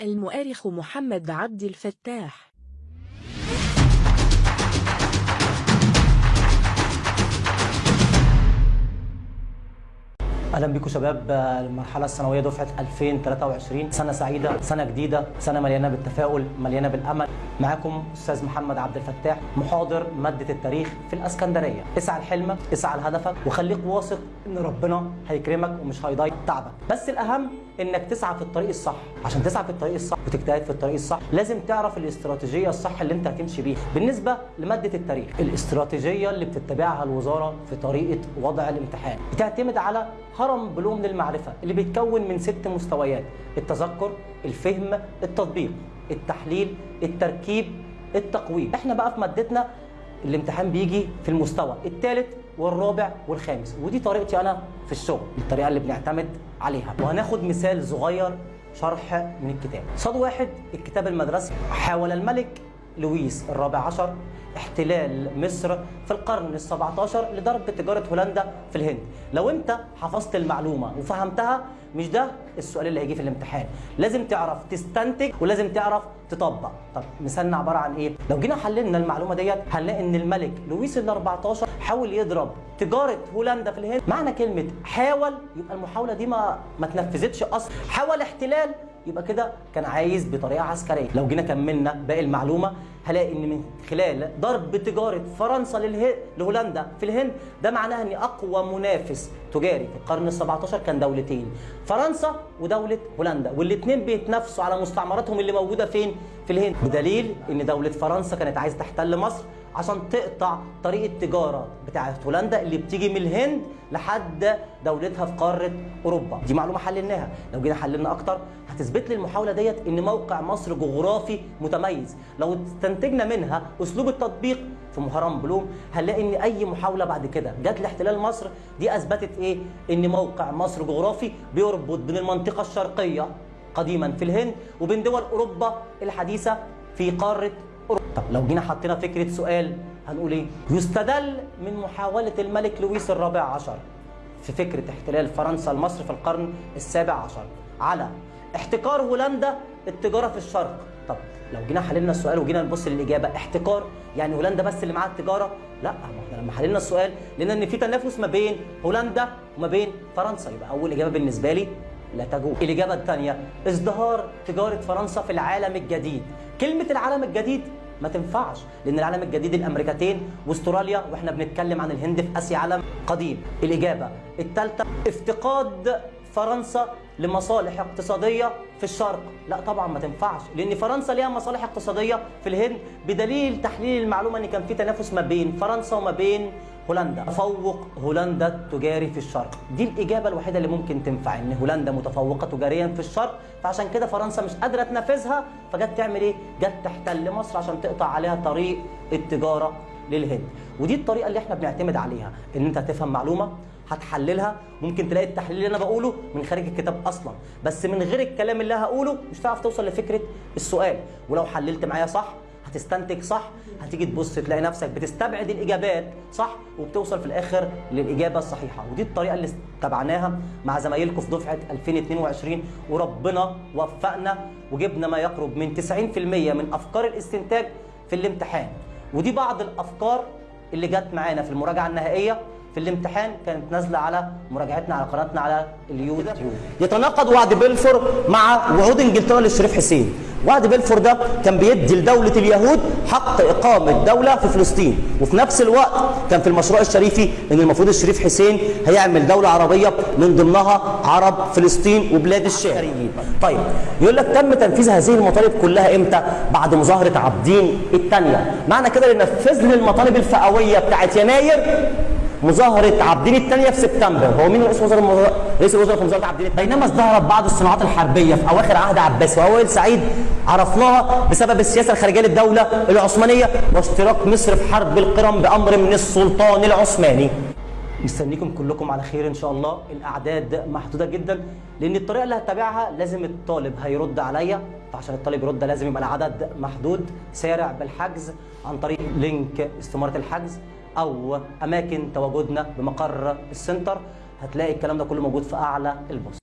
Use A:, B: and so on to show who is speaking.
A: المؤرخ محمد عبد الفتاح.
B: أهلا بيكم شباب المرحلة الثانوية دفعة 2023 سنة سعيدة سنة جديدة سنة مليانة بالتفاؤل مليانة بالأمل. معاكم أستاذ محمد عبد الفتاح محاضر مادة التاريخ في الإسكندرية. اسعى لحلمك اسعى لهدفك وخليك واثق إن ربنا هيكرمك ومش هيضيع تعبك. بس الأهم إنك تسعى في الطريق الصح. عشان تسعى في الطريق الصح وتجتهد في الطريق الصح لازم تعرف الاستراتيجية الصح اللي أنت هتمشي بيها. بالنسبة لمادة التاريخ الاستراتيجية اللي بتتبعها الوزارة في طريقة وضع الامتحان. بتعتمد على هرم بلوم للمعرفة اللي بيتكون من ست مستويات التذكر الفهم التطبيق التحليل التركيب التقويم. إحنا بقى في مادتنا الامتحان بيجي في المستوى الثالث والرابع والخامس ودي طريقتي أنا في الشغل الطريقة اللي بنعتمد عليها. وهناخد مثال صغير شرح من الكتاب. صاد واحد الكتاب المدرسي حاول الملك لويس الرابع عشر احتلال مصر في القرن ال17 لضرب تجارة هولندا في الهند. لو انت حفظت المعلومة وفهمتها مش ده السؤال اللي هيجي في الامتحان. لازم تعرف تستنتج ولازم تعرف تطبق. طب مثالنا عبارة عن إيه؟ لو جينا حللنا المعلومة ديت هنلاقي إن الملك لويس ال14 حاول يضرب تجارة هولندا في الهند. معنى كلمة حاول يبقى المحاولة دي ما ما تنفذتش أصلا. حاول احتلال يبقى كده كان عايز بطريقة عسكرية. لو جينا كملنا باقي المعلومة هلاقي إن من خلال ضرب تجارة فرنسا. لهولندا في الهند ده معناها ان أقوى منافس تجاري في القرن ال17 كان دولتين فرنسا ودولة هولندا والاثنين بيتنافسوا على مستعمراتهم اللي موجودة فين في الهند بدليل إن دولة فرنسا كانت عايزة تحتل مصر عشان تقطع طريق التجاره بتاعة هولندا اللي بتيجي من الهند لحد دولتها في قارة أوروبا. دي معلومة حللناها. لو جينا حللنا أكتر هتثبت لي المحاولة ديت إن موقع مصر جغرافي متميز. لو استنتجنا منها أسلوب التطبيق في مهرم بلوم هنلاقي إن أي محاولة بعد كده جت لاحتلال مصر دي أثبتت إيه؟ إن موقع مصر جغرافي بيربط بين المنطقة الشرقية قديما في الهند وبين دول أوروبا الحديثة في قارة طب لو جينا حطينا فكرة سؤال هنقول إيه؟ يستدل من محاولة الملك لويس الرابع عشر في فكرة احتلال فرنسا لمصر في القرن السابع عشر على احتكار هولندا التجارة في الشرق. طب لو جينا حللنا السؤال وجينا نبص للإجابة احتكار يعني هولندا بس اللي معاها التجارة؟ لا ما إحنا لما حللنا السؤال لقينا إن في تنافس ما بين هولندا وما بين فرنسا. يبقى أول إجابة بالنسبة لي لا تجوز الإجابة الثانية ازدهار تجارة فرنسا في العالم الجديد. كلمة العالم الجديد ما تنفعش لأن العالم الجديد الأمريكتين وأستراليا وإحنا بنتكلم عن الهند في اسيا عالم قديم. الإجابة الثالثه افتقاد فرنسا لمصالح اقتصادية في الشرق. لا طبعا ما تنفعش لأن فرنسا ليها مصالح اقتصادية في الهند بدليل تحليل المعلومة إن كان في تنافس ما بين فرنسا وما بين هولندا. تفوق هولندا التجاري في الشرق. دي الإجابة الوحيدة اللي ممكن تنفع إن هولندا متفوقة تجاريا في الشرق. فعشان كده فرنسا مش قادرة تنافسها فجت تعمل إيه؟ جت تحتل مصر عشان تقطع عليها طريق التجارة للهند. ودي الطريقة اللي إحنا بنعتمد عليها إن أنت هتفهم معلومة هتحللها. ممكن تلاقي التحليل اللي أنا بقوله من خارج الكتاب أصلا. بس من غير الكلام اللي هقوله مش هتعرف توصل لفكرة السؤال. ولو حللت معايا صح هتستنتج صح؟ هتيجي تبص تلاقي نفسك بتستبعد الإجابات صح؟ وبتوصل في الآخر للإجابة الصحيحة. ودي الطريقة اللي اتبعناها مع زمايلكم في دفعة 2022 وربنا وفقنا وجبنا ما يقرب من 90% من أفكار الاستنتاج في الامتحان. ودي بعض الأفكار اللي جت معانا في المراجعة النهائية. في الامتحان كانت نازلة على مراجعتنا على قناتنا على اليوتيوب. يتناقض وعد بلفور مع وعود انجلترا للشريف حسين. وعد بلفور ده كان بيدي لدولة اليهود حق إقامة دولة في فلسطين. وفي نفس الوقت كان في المشروع الشريفي إن المفروض الشريف حسين هيعمل دولة عربية من ضمنها عرب فلسطين وبلاد الشام. طيب يقول لك تم تنفيذ هذه المطالب كلها إمتى؟ بعد مظاهرة عابدين الثانية معنى كده اللي نفذ لي المطالب الفئوية بتاعت يناير مظاهرة عابدين الثانية في سبتمبر. هو مين رئيس وزراء رئيس الوزراء في مظاهرة عابدين بينما ازدهرت بعض الصناعات الحربية في أواخر عهد عباس وأوائل سعيد عرفناها بسبب السياسة الخارجية للدولة العثمانية واشتراك مصر في حرب القرم بأمر من السلطان العثماني. مستنيكم كلكم على خير إن شاء الله. الأعداد محدودة جدا لأن الطريقة اللي هتبعها لازم الطالب هيرد عليا. فعشان الطالب يرد لازم يبقى العدد محدود. سارع بالحجز عن طريق لينك استماره الحجز. أو أماكن تواجدنا بمقر ال center هتلاقي الكلام ده كله موجود في أعلى ال post.